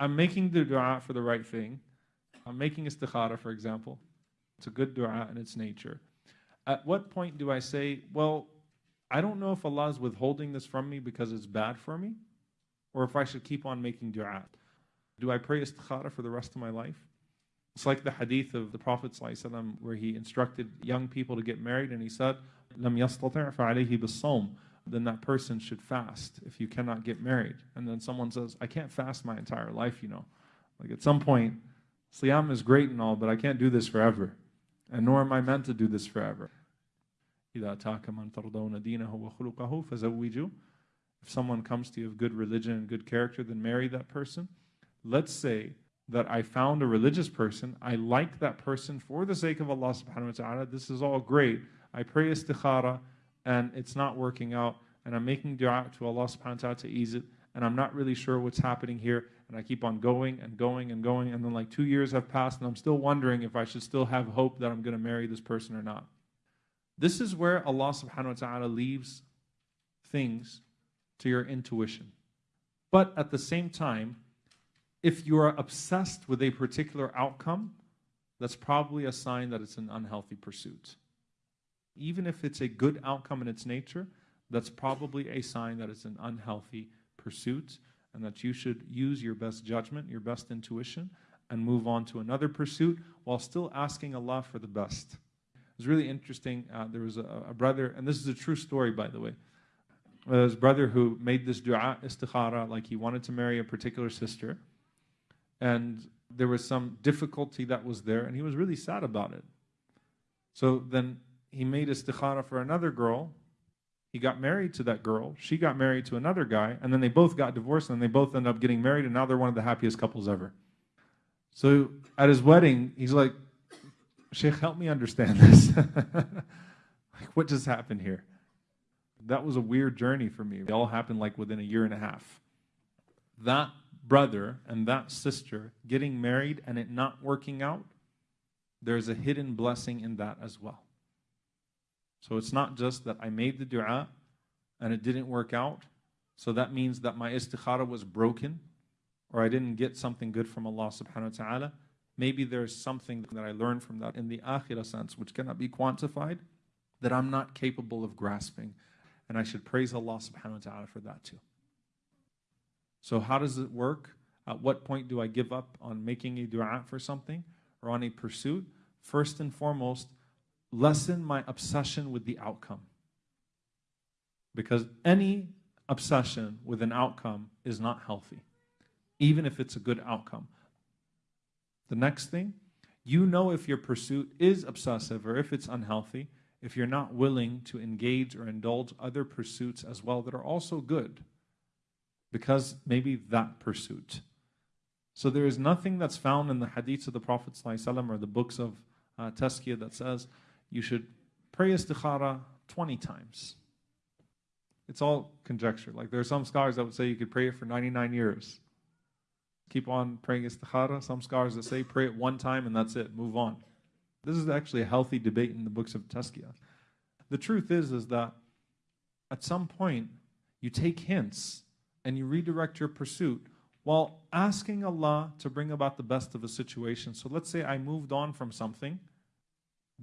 I'm making the dua for the right thing. I'm making istikhara, for example. It's a good dua in its nature. At what point do I say, well, I don't know if Allah is withholding this from me because it's bad for me, or if I should keep on making dua? Do I pray istikhara for the rest of my life? It's like the hadith of the Prophet ﷺ where he instructed young people to get married and he said, لَمْ يَسْتَطِعْ فَعَلَيْهِ بِالصَّوْمِ then that person should fast if you cannot get married. And then someone says, I can't fast my entire life, you know. Like at some point, Siyam is great and all, but I can't do this forever. And nor am I meant to do this forever. If someone comes to you of good religion and good character, then marry that person. Let's say that I found a religious person, I like that person for the sake of Allah subhanahu wa ta'ala. This is all great. I pray istikhara and it's not working out, and I'm making dua to Allah subhanahu wa ta'ala to ease it, and I'm not really sure what's happening here, and I keep on going and going and going, and then like two years have passed, and I'm still wondering if I should still have hope that I'm going to marry this person or not. This is where Allah subhanahu wa ta'ala leaves things to your intuition. But at the same time, if you are obsessed with a particular outcome, that's probably a sign that it's an unhealthy pursuit. Even if it's a good outcome in its nature, that's probably a sign that it's an unhealthy pursuit and that you should use your best judgment, your best intuition, and move on to another pursuit while still asking Allah for the best. It was really interesting. Uh, there was a, a, brother, and this is a true story, by the way. There was a brother who made this dua istikhara, like he wanted to marry a particular sister, and there was some difficulty that was there, and he was really sad about it. So then he made a istikhara for another girl, he got married to that girl. She got married to another guy, and then they both got divorced, and they both end up getting married, and now they're one of the happiest couples ever. So at his wedding, he's like, Sheikh, help me understand this. like, what just happened here? That was a weird journey for me. It all happened like within a year and a half. That brother and that sister getting married and it not working out, there's a hidden blessing in that as well. So it's not just that I made the dua and it didn't work out. So that means that my istikhara was broken or I didn't get something good from Allah subhanahu wa ta'ala. Maybe there's something that I learned from that in the akhirah sense, which cannot be quantified, that I'm not capable of grasping. And I should praise Allah subhanahu wa ta'ala for that too. So how does it work? At what point do I give up on making a dua for something or on a pursuit? First and foremost, lessen my obsession with the outcome. Because any obsession with an outcome is not healthy, even if it's a good outcome. The next thing, you know if your pursuit is obsessive or if it's unhealthy, if you're not willing to engage or indulge other pursuits as well that are also good, because maybe that pursuit. So there is nothing that's found in the hadiths of the Prophet ﷺ or the books of uh, Tazkiyah that says you should pray istikhara 20 times. It's all conjecture. Like there are some scholars that would say you could pray it for 99 years. Keep on praying istikhara. Some scholars that say pray it one time and that's it, move on. This is actually a healthy debate in the books of Tazkiyah. The truth is, is that at some point you take hints and you redirect your pursuit while asking Allah to bring about the best of a situation. So let's say I moved on from something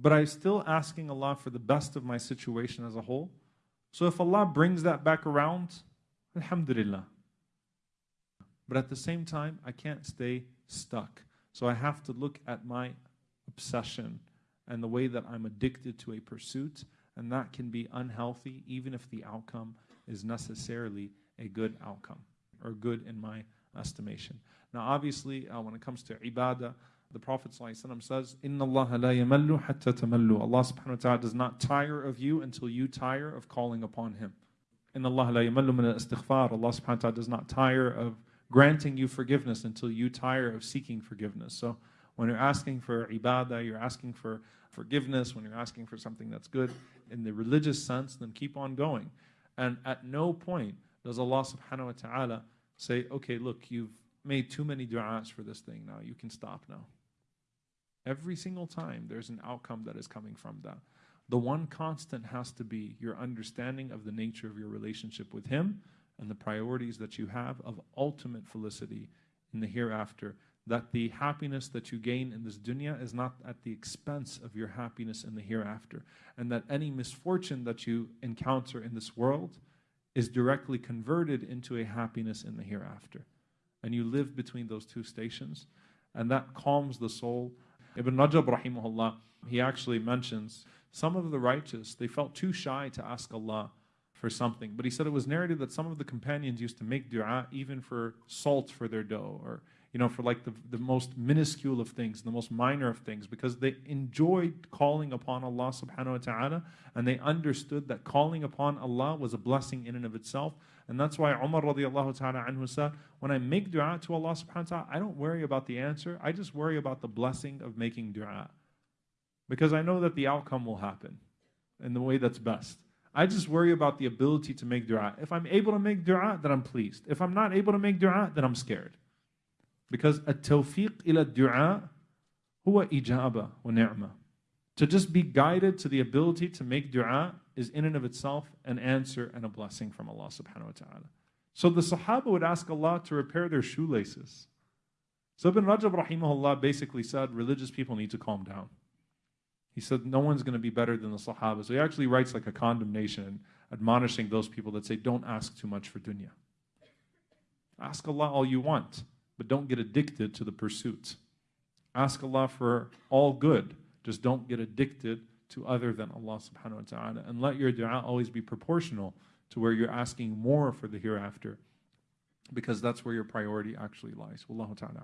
but I'm still asking Allah for the best of my situation as a whole. So if Allah brings that back around, Alhamdulillah. But at the same time, I can't stay stuck. So I have to look at my obsession and the way that I'm addicted to a pursuit, and that can be unhealthy even if the outcome is necessarily a good outcome or good in my estimation. Now, obviously, uh, when it comes to ibadah, the Prophet ﷺ says, Inna Allah la yamallu hatta tamallu. Allah subhanahu wa ta'ala does not tire of you until you tire of calling upon Him. Inna Allah la yamallu min al-istighfar. Allah subhanahu wa ta'ala does not tire of granting you forgiveness until you tire of seeking forgiveness. So when you're asking for ibadah, you're asking for forgiveness, when you're asking for something that's good in the religious sense, then keep on going. And at no point does Allah subhanahu wa ta'ala say, okay, look, you've made too many du'as for this thing now, you can stop now. Every single time there's an outcome that is coming from that. The one constant has to be your understanding of the nature of your relationship with Him and the priorities that you have of ultimate felicity in the hereafter, that the happiness that you gain in this dunya is not at the expense of your happiness in the hereafter, and that any misfortune that you encounter in this world is directly converted into a happiness in the hereafter. And you live between those two stations, and that calms the soul. Ibn Rajab, rahimahullah, he actually mentions some of the righteous, they felt too shy to ask Allah for something. But he said it was narrated that some of the companions used to make dua even for salt for their dough or you know, for like the, the most minuscule of things, the most minor of things, because they enjoyed calling upon Allah subhanahu wa ta'ala and they understood that calling upon Allah was a blessing in and of itself. And that's why Umar radiallahu ta'ala anhu said, when I make dua to Allah subhanahu wa ta'ala, I don't worry about the answer, I just worry about the blessing of making dua. Because I know that the outcome will happen in the way that's best. I just worry about the ability to make dua. If I'm able to make dua, then I'm pleased. If I'm not able to make dua, then I'm scared. Because at-tawfiq ila du'a huwa ijaba wa ni'ma. To just be guided to the ability to make dua is in and of itself an answer and a blessing from Allah subhanahu wa ta'ala. So the Sahaba would ask Allah to repair their shoelaces. So Ibn Rajab rahimahullah basically said religious people need to calm down. He said no one's going to be better than the Sahaba. So he actually writes like a condemnation admonishing those people that say don't ask too much for dunya. Ask Allah all you want but don't get addicted to the pursuits. Ask Allah for all good, just don't get addicted to other than Allah subhanahu wa ta'ala. And let your dua always be proportional to where you're asking more for the hereafter, because that's where your priority actually lies. Wallahu ta'ala.